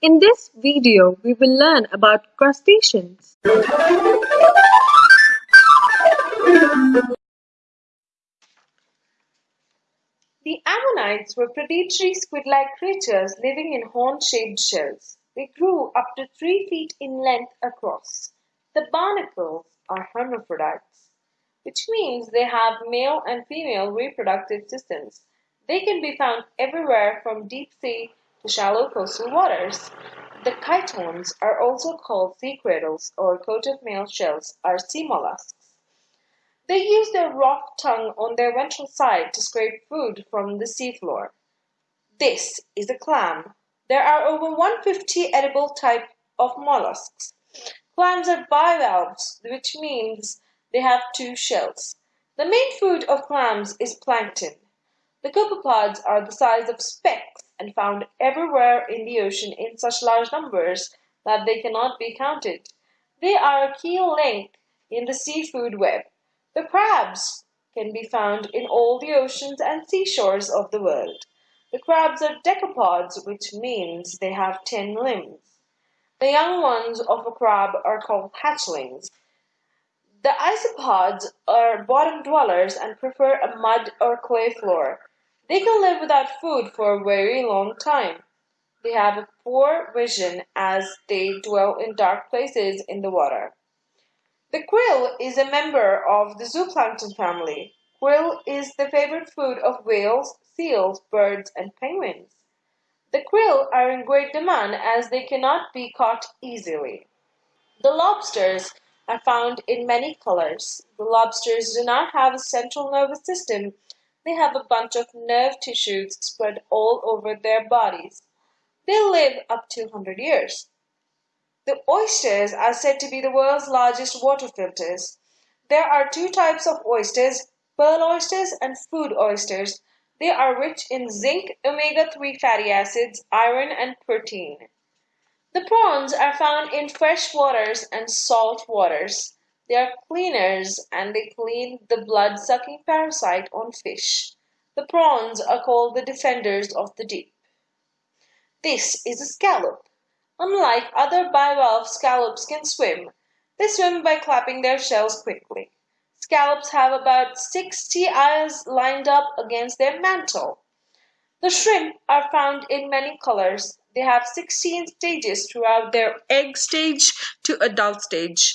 In this video, we will learn about crustaceans. The ammonites were predatory squid-like creatures living in horn-shaped shells. They grew up to 3 feet in length across. The barnacles are hermaphrodites, which means they have male and female reproductive systems. They can be found everywhere from deep sea to shallow coastal waters. The chitons are also called sea cradles or coat-of-mail shells are sea mollusks. They use their rock tongue on their ventral side to scrape food from the seafloor. This is a clam. There are over 150 edible type of mollusks. Clams are bivalves, which means they have two shells. The main food of clams is plankton. The copepods are the size of specks and found everywhere in the ocean in such large numbers that they cannot be counted. They are a key link in the seafood web. The crabs can be found in all the oceans and seashores of the world. The crabs are decapods, which means they have ten limbs. The young ones of a crab are called hatchlings. The isopods are bottom dwellers and prefer a mud or clay floor. They can live without food for a very long time. They have a poor vision as they dwell in dark places in the water. The krill is a member of the zooplankton family. Krill is the favorite food of whales, seals, birds, and penguins. The krill are in great demand as they cannot be caught easily. The lobsters are found in many colors. The lobsters do not have a central nervous system they have a bunch of nerve tissues spread all over their bodies. They live up to 100 years. The oysters are said to be the world's largest water filters. There are two types of oysters, pearl oysters and food oysters. They are rich in zinc, omega-3 fatty acids, iron, and protein. The prawns are found in fresh waters and salt waters. They are cleaners and they clean the blood-sucking parasite on fish. The prawns are called the defenders of the deep. This is a scallop. Unlike other bivalve scallops can swim. They swim by clapping their shells quickly. Scallops have about 60 eyes lined up against their mantle. The shrimp are found in many colors. They have 16 stages throughout their egg stage to adult stage.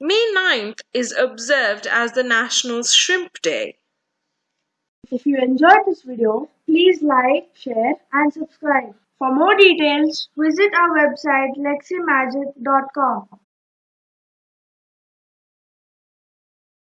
May 9th is observed as the National Shrimp Day. If you enjoyed this video, please like, share and subscribe. For more details, visit our website leximagic.com.